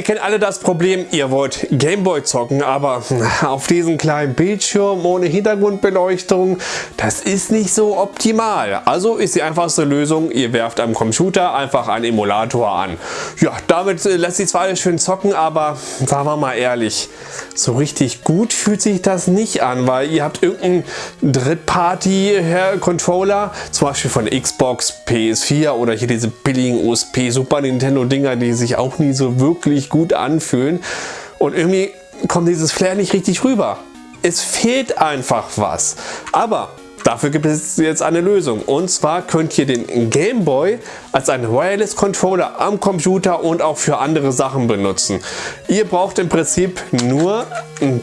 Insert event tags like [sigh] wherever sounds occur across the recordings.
Ihr kennt alle das Problem, ihr wollt Gameboy zocken, aber auf diesem kleinen Bildschirm ohne Hintergrundbeleuchtung, das ist nicht so optimal. Also ist die einfachste Lösung, ihr werft am Computer einfach einen Emulator an. Ja, damit äh, lässt sich zwar alles schön zocken, aber sagen wir mal ehrlich, so richtig gut fühlt sich das nicht an, weil ihr habt irgendeinen Drittparty-Controller, zum Beispiel von Xbox, PS4 oder hier diese billigen USP Super Nintendo Dinger, die sich auch nie so wirklich gut anfühlen. Und irgendwie kommt dieses Flair nicht richtig rüber. Es fehlt einfach was. Aber Dafür gibt es jetzt eine Lösung und zwar könnt ihr den Game Boy als einen Wireless Controller am Computer und auch für andere Sachen benutzen. Ihr braucht im Prinzip nur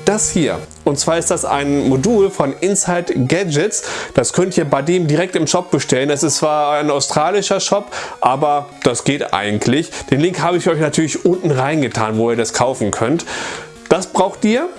das hier und zwar ist das ein Modul von Inside Gadgets. Das könnt ihr bei dem direkt im Shop bestellen. Es ist zwar ein australischer Shop, aber das geht eigentlich. Den Link habe ich euch natürlich unten reingetan, wo ihr das kaufen könnt. Das braucht ihr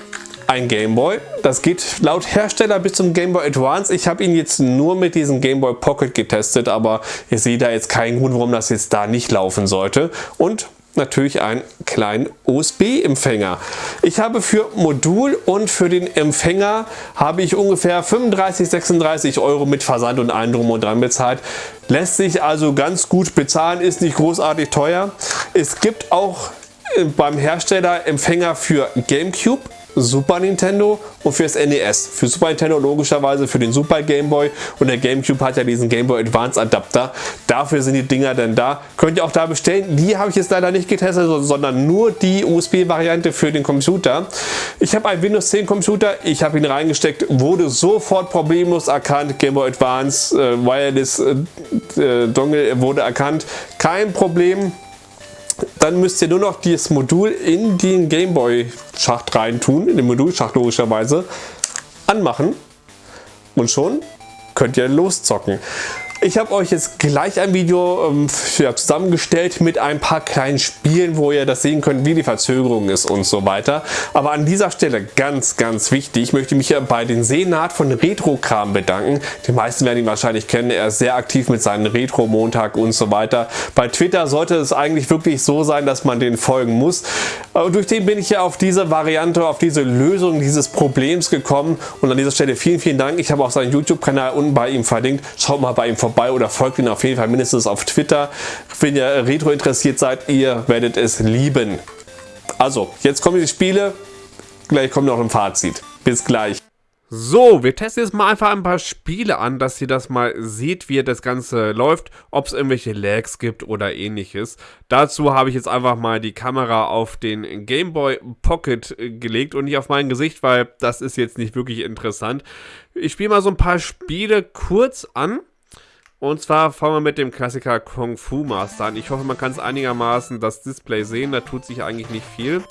ein Gameboy. Das geht laut Hersteller bis zum Game Boy Advance. Ich habe ihn jetzt nur mit diesem Game Boy Pocket getestet, aber ihr seht da jetzt keinen Grund, warum das jetzt da nicht laufen sollte. Und natürlich einen kleinen USB-Empfänger. Ich habe für Modul und für den Empfänger habe ich ungefähr 35, 36 Euro mit Versand und allem drum und dran bezahlt. Lässt sich also ganz gut bezahlen, ist nicht großartig teuer. Es gibt auch äh, beim Hersteller Empfänger für Gamecube Super Nintendo und fürs NES. Für Super Nintendo logischerweise für den Super Game Boy und der Gamecube hat ja diesen Game Boy Advance Adapter. Dafür sind die Dinger dann da. Könnt ihr auch da bestellen. Die habe ich jetzt leider nicht getestet, sondern nur die USB-Variante für den Computer. Ich habe einen Windows 10 Computer, ich habe ihn reingesteckt, wurde sofort problemlos erkannt. Game Boy Advance äh, Wireless äh, äh Dongle wurde erkannt. Kein Problem. Dann müsst ihr nur noch dieses Modul in den Gameboy Schacht rein tun, in den Modulschacht logischerweise, anmachen und schon könnt ihr loszocken. Ich habe euch jetzt gleich ein Video ähm, ja, zusammengestellt mit ein paar kleinen Spielen, wo ihr das sehen könnt, wie die Verzögerung ist und so weiter. Aber an dieser Stelle ganz, ganz wichtig, ich möchte mich hier bei den Seenat von Retro-Kram bedanken. Die meisten werden ihn wahrscheinlich kennen, er ist sehr aktiv mit seinen Retro-Montag und so weiter. Bei Twitter sollte es eigentlich wirklich so sein, dass man den folgen muss. Aber durch den bin ich ja auf diese Variante, auf diese Lösung dieses Problems gekommen und an dieser Stelle vielen, vielen Dank. Ich habe auch seinen YouTube-Kanal unten bei ihm verlinkt. Schaut mal bei ihm vorbei vorbei oder folgt ihn auf jeden Fall mindestens auf Twitter. Wenn ihr Retro interessiert seid, ihr werdet es lieben. Also, jetzt kommen die Spiele. Gleich kommt noch ein Fazit. Bis gleich. So, wir testen jetzt mal einfach ein paar Spiele an, dass ihr das mal seht, wie das Ganze läuft, ob es irgendwelche Lags gibt oder ähnliches. Dazu habe ich jetzt einfach mal die Kamera auf den Game Boy Pocket gelegt und nicht auf mein Gesicht, weil das ist jetzt nicht wirklich interessant. Ich spiele mal so ein paar Spiele kurz an und zwar fangen wir mit dem Klassiker Kung Fu Master an. Ich hoffe, man kann es einigermaßen das Display sehen. Da tut sich eigentlich nicht viel.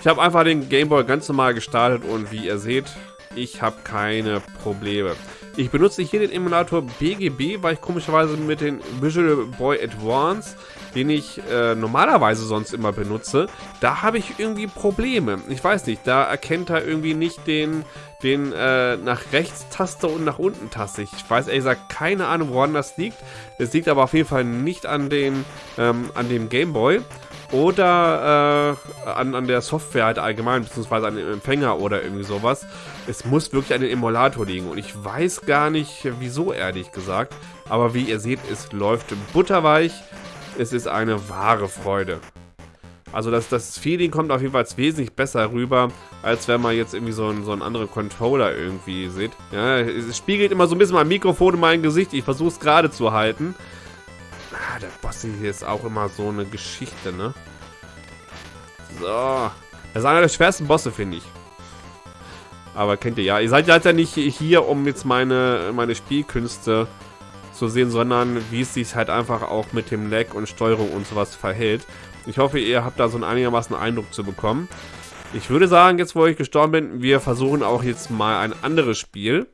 Ich habe einfach den Game Boy ganz normal gestartet und wie ihr seht, ich habe keine Probleme. Ich benutze hier den Emulator BGB, weil ich komischerweise mit dem Visual Boy Advance, den ich äh, normalerweise sonst immer benutze, da habe ich irgendwie Probleme. Ich weiß nicht, da erkennt er irgendwie nicht den, den äh, nach rechts Taste und nach unten Taste. Ich weiß ehrlich gesagt keine Ahnung, woran das liegt. Es liegt aber auf jeden Fall nicht an, den, ähm, an dem Game Boy oder äh, an, an der Software halt allgemein, beziehungsweise an dem Empfänger oder irgendwie sowas. Es muss wirklich an den Emulator liegen und ich weiß gar nicht, wieso ehrlich gesagt. Aber wie ihr seht, es läuft butterweich. Es ist eine wahre Freude. Also das, das Feeling kommt auf jeden Fall wesentlich besser rüber, als wenn man jetzt irgendwie so einen, so einen anderen Controller irgendwie sieht. Ja, es spiegelt immer so ein bisschen mein Mikrofon in mein Gesicht. Ich versuche es gerade zu halten. Der Boss hier ist auch immer so eine Geschichte, ne? So. Das ist einer der schwersten Bosse, finde ich. Aber kennt ihr ja. Ihr seid ja nicht hier, um jetzt meine, meine Spielkünste zu sehen, sondern wie es sich halt einfach auch mit dem Lag und Steuerung und sowas verhält. Ich hoffe, ihr habt da so einen einigermaßen Eindruck zu bekommen. Ich würde sagen, jetzt wo ich gestorben bin, wir versuchen auch jetzt mal ein anderes Spiel.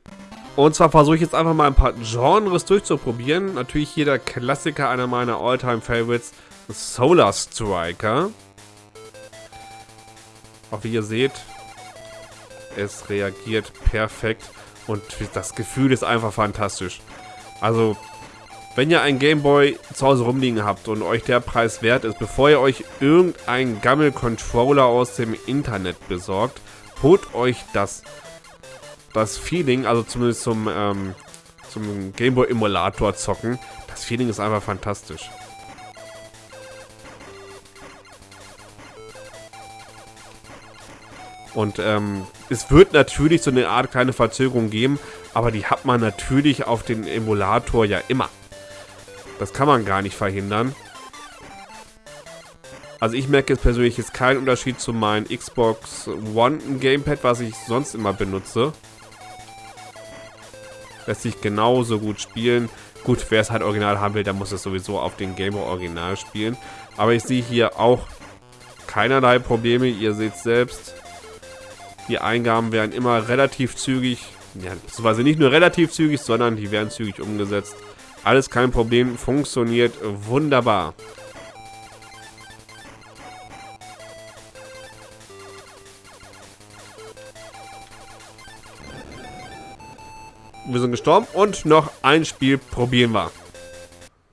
Und zwar versuche ich jetzt einfach mal ein paar Genres durchzuprobieren. Natürlich hier der Klassiker, einer meiner Alltime favorites Solar Striker. Auch wie ihr seht, es reagiert perfekt und das Gefühl ist einfach fantastisch. Also, wenn ihr einen Gameboy zu Hause rumliegen habt und euch der Preis wert ist, bevor ihr euch irgendeinen Gammel-Controller aus dem Internet besorgt, holt euch das, das Feeling, also zumindest zum, ähm, zum Gameboy-Emulator zocken. Das Feeling ist einfach fantastisch. Und ähm, es wird natürlich so eine Art kleine Verzögerung geben, aber die hat man natürlich auf den Emulator ja immer. Das kann man gar nicht verhindern. Also ich merke jetzt persönlich jetzt keinen Unterschied zu meinem Xbox One Gamepad, was ich sonst immer benutze. Lässt sich genauso gut spielen. Gut, wer es halt original haben will, der muss es sowieso auf den Game Boy Original spielen. Aber ich sehe hier auch keinerlei Probleme. Ihr seht selbst, die Eingaben werden immer relativ zügig, ja, beziehungsweise nicht nur relativ zügig, sondern die werden zügig umgesetzt. Alles kein Problem, funktioniert wunderbar. Wir sind gestorben und noch ein Spiel probieren wir.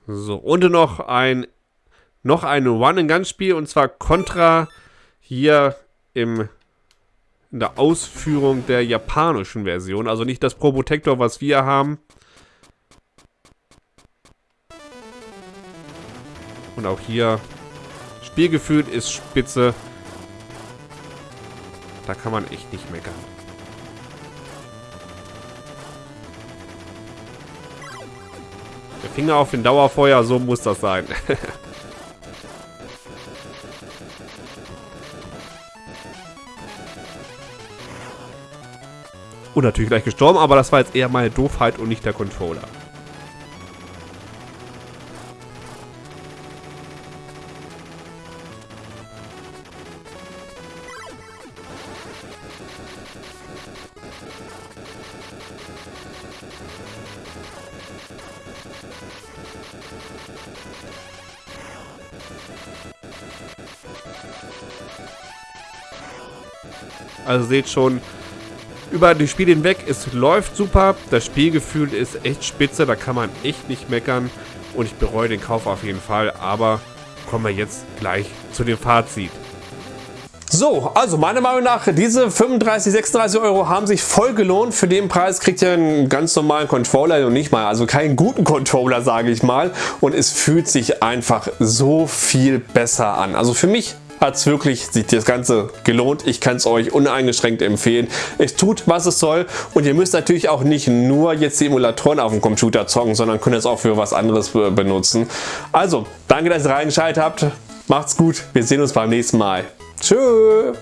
So, und noch ein noch ein One-and-Gun-Spiel und zwar Contra hier im in der Ausführung der japanischen Version. Also nicht das Probotector, was wir haben. Und auch hier Spielgefühl ist spitze. Da kann man echt nicht meckern. Finger auf den Dauerfeuer, so muss das sein. [laughs] Und natürlich gleich gestorben, aber das war jetzt eher meine Doofheit und nicht der Controller. Also seht schon, über die Spiele hinweg. Es läuft super. Das Spielgefühl ist echt spitze. Da kann man echt nicht meckern. Und ich bereue den Kauf auf jeden Fall. Aber kommen wir jetzt gleich zu dem Fazit. So, also meiner Meinung nach, diese 35, 36 Euro haben sich voll gelohnt. Für den Preis kriegt ihr einen ganz normalen Controller und nicht mal, also keinen guten Controller, sage ich mal. Und es fühlt sich einfach so viel besser an. Also für mich hat es wirklich sich das Ganze gelohnt. Ich kann es euch uneingeschränkt empfehlen. Es tut, was es soll und ihr müsst natürlich auch nicht nur jetzt die Emulatoren auf dem Computer zocken, sondern könnt es auch für was anderes benutzen. Also, danke, dass ihr reingeschaltet habt. Macht's gut. Wir sehen uns beim nächsten Mal. Tschüss.